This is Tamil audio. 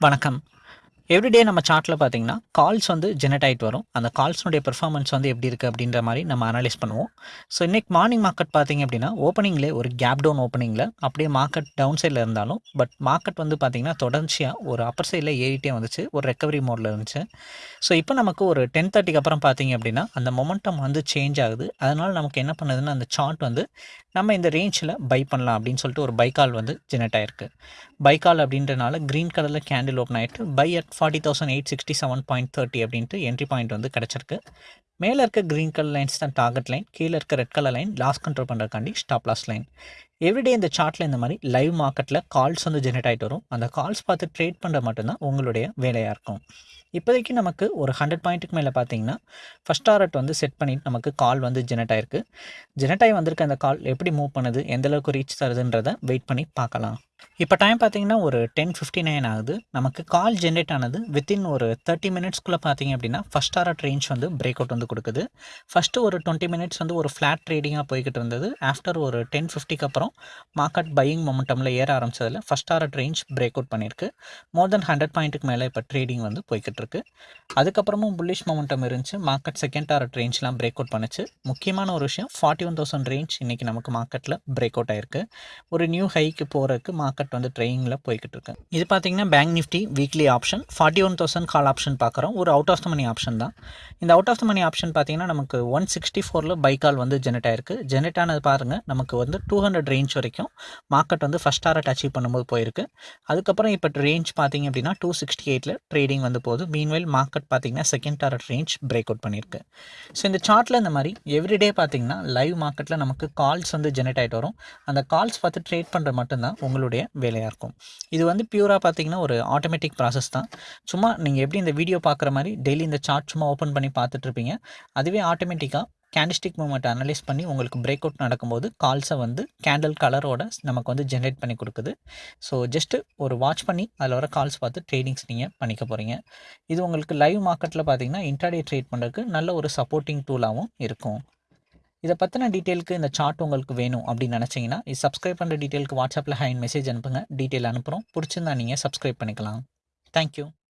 வணக்கம். எவ்ரிடே நம்ம சார்ட்டில் பார்த்தீங்கன்னா கால்ஸ் வந்து ஜெனரேட் ஆகிட்டு வரும். அந்த கால்ஸ்னுடைய பெர்ஃபார்மன்ஸ் வந்து எப்படி இருக்குது அப்படின்ற மாதிரி நம்ம அனலைஸ் பண்ணுவோம். ஸோ இன்றைக்கி மார்னிங் மார்க்கெட் பார்த்தீங்க அப்படின்னா ஓப்பனிங்லே ஒரு கேப் டவுன் ஓப்பனிங்கில் அப்படியே மார்க்கெட் டவுன் சைடில் இருந்தாலும் பட் மார்க்கெட் வந்து பார்த்திங்கன்னா தொடர்ச்சியாக ஒரு அப்பர் சைடில் ஏறிட்டே வந்துச்சு. ஒரு ரெக்கவரி மோடில் இருந்துச்சு. ஸோ இப்போ நமக்கு ஒரு டென் தேர்ட்டிக்கு அப்புறம் பார்த்தீங்க அப்படின்னா அந்த மொமெண்டம் வந்து சேஞ்ச் ஆகுது. அதனால் நமக்கு என்ன பண்ணுதுன்னா அந்த சார்ட் வந்து நம்ம இந்த ரேஞ்சில் பை பண்ணலாம் அப்படின்னு சொல்லிட்டு ஒரு பைக்கால் வந்து ஜெனரேட் ஆயிருக்கு. பைக்கால் அப்படின்றனால க்ரீன் கலரில் கேண்டில் ஓப்பன் ஆகிட்டு buy at forty thousand eight sixty seven point thirty அப்படின்ட்டு என்ட்ரி பாயிண்ட் வந்து கிடச்சிருக்கு. மேலே இருக்க க்ரீன் கலர் லைன்ஸ் தான் டார்கெட் லைன் கீழே இருக்க red colour line loss control பண்ணுறதுக்காண்டி stop loss line everyday இந்த சார்ட்டில் இந்த மாதிரி லைவ் மார்க்கெட்டில் கால்ஸ் வந்து ஜென்ரேட் ஆகிட்டு வரும். அந்த கால்ஸ் பார்த்து ட்ரேட் பண்ணுற மட்டும்தான் உங்களுடைய வேலையாக இருக்கும். இப்போதைக்கு நமக்கு ஒரு ஹண்ட்ரட் பாயிண்ட்டுக்கு மேலே பார்த்தீங்கன்னா ஃபஸ்ட் டாரட் வந்து செட் பண்ணிட்டு நமக்கு கால் வந்து ஜெனரேட் ஆயிருக்கு. ஜெனரேட் ஆகி வந்திருக்க அந்த கால் எப்படி மூவ் பண்ணுது எந்தளவுக்கு ரீச் தருதுன்றதை வெயிட் பண்ணி பார்க்கலாம். இப்போ டைம் பார்த்தீங்கன்னா ஒரு டென் ஃபிஃப்டி நைன் ஆகுது. நமக்கு கால் ஜென்ரேட் ஆனது வித்தின் ஒரு தேர்ட்டி மினிட்ஸ்க்குள்ளே பார்த்தீங்க அப்படின்னா ஃபஸ்ட் ஆர்ட் ரேஞ்ச் வந்து பிரேக் அவுட் வந்து கொடுக்குது. ஃபஸ்ட்டு ஒரு டுவெண்ட்டி மினிட்ஸ் வந்து ஒரு ஃப்ளாட் ட்ரேடிங்காக போய்கிட்டு இருந்தது. ஆஃப்டர் ஒரு டென் ஃபிஃப்டிக்கு அப்புறம் மார்க்கெட் பையிங் மொமெண்டமில் ஏற ஆரம்பிச்சதில் first art range break out பண்ணியிருக்கு. மோர் தென் ஹண்ட்ரட் பாயிண்ட்டுக்கு மேலே இப்போ ட்ரேடிங் வந்து போய்கிட்டு இருக்கு. அதுக்கப்புறமும் புல்லிஷ் மொமெண்டம் இருந்துச்சு. மார்க்கெட் செகண்ட் ஆர்ட் ரேஞ்ச்லாம் பிரேக் அவுட் பண்ணுச்சு. முக்கியமான ஒரு விஷயம் ஃபார்ட்டி ஒன் தௌசண்ட் ரேஞ்ச் இன்றைக்கி நமக்கு மார்க்கெட்டில் பிரேக் அவுட் ஆயிருக்கு. ஒரு நியூ ஹைக்கு போகிறதுக்கு மார்க்கெட் வந்து ட்ரெயினில் போய்கிட்டு இருக்கு. இது பார்த்தீங்கன்னா bank Nifty weekly option forty one thousand call option பார்க்குறோம் ஒரு out of the money option தான். இந்த out of the money option பார்த்தீங்கன்னா நமக்கு ஒன் சிக்ஸ்டி ஃபோரில் பை கால் வந்து ஜெனரேட் ஆயிருக்கு. ஜெனரேட் ஆனது பாருங்கள் நமக்கு வந்து டூ ஹண்ட்ரட் ரேஞ்ச் வரைக்கும் மார்க்கெட் வந்து ஃபஸ்ட் டாரட் அச்சீவ் பண்ணும்போது போயிருக்கு. அதுக்கப்புறம் இப்போ ரேஞ்ச் பார்த்தீங்க அப்படின்னா டூ சிக்ஸ்டி எயிட்டில் ட்ரேடிங் வந்து போகுது. மீன்வெல் மார்க்கெட் பார்த்தீங்கன்னா second target range break out பண்ணியிருக்கு. ஸோ இந்த சார்ட்டில் இந்த மாதிரி எவ்ரிடே பார்த்தீங்கன்னா லைவ் மார்க்கெட்டில் நமக்கு கால்ஸ் வந்து ஜெனரேட் ஆகிட்டு வரும். அந்த கால்ஸ் பார்த்து ட்ரேட் பண்ணுற மட்டும்தான் உங்களுடைய வேலையாக இருக்கும். இது வந்து பியூராக பார்த்தீங்கன்னா ஒரு ஆட்டோமேட்டிக் ப்ராசஸ் தான். சும்மா நீங்கள் எப்படி இந்த வீடியோ பார்க்குற மாதிரி டெய்லி இந்த சார்ட் சும்மா ஓப்பன் பண்ணி பார்த்துட்ருப்பீங்க அதுவே ஆட்டோமேட்டிக்காக கேண்டிஸ்டிக் மூமெண்ட் அனலைஸ் பண்ணி உங்களுக்கு பிரேக் அவுட் நடக்கும்போது கால்ஸை வந்து கேண்டில் கலரோட நமக்கு வந்து ஜென்ரேட் பண்ணி கொடுக்குது. ஸோ ஜஸ்ட்டு ஒரு வாட்ச் பண்ணி அதில் வர கால்ஸ் பார்த்து ட்ரேடிங்ஸ் நீங்கள் பண்ணிக்க போகிறீங்க இது உங்களுக்கு லைவ் மார்க்கெட்டில் பார்த்தீங்கன்னா இன்டர்டே ட்ரேட் பண்ணுறதுக்கு நல்ல ஒரு சப்போர்ட்டிங் டூலாகவும் இருக்கும். இதை பற்றின டீட்டெயிலுக்கு இந்த சார்ட் உங்களுக்கு வேணும் அப்படின்னு நினச்சிங்கன்னா இது சப்ஸ்கிரைப் பண்ணுற டீட்டெயிலுக்கு வாட்ஸ்அப்பில் ஹைன் மெசேஜ் அனுப்புங்க. டீட்டெயில் அனுப்புகிறோம் பிடிச்சிருந்தா நீங்கள் சப்ஸ்கிரைப் பண்ணிக்கலாம். தேங்க்யூ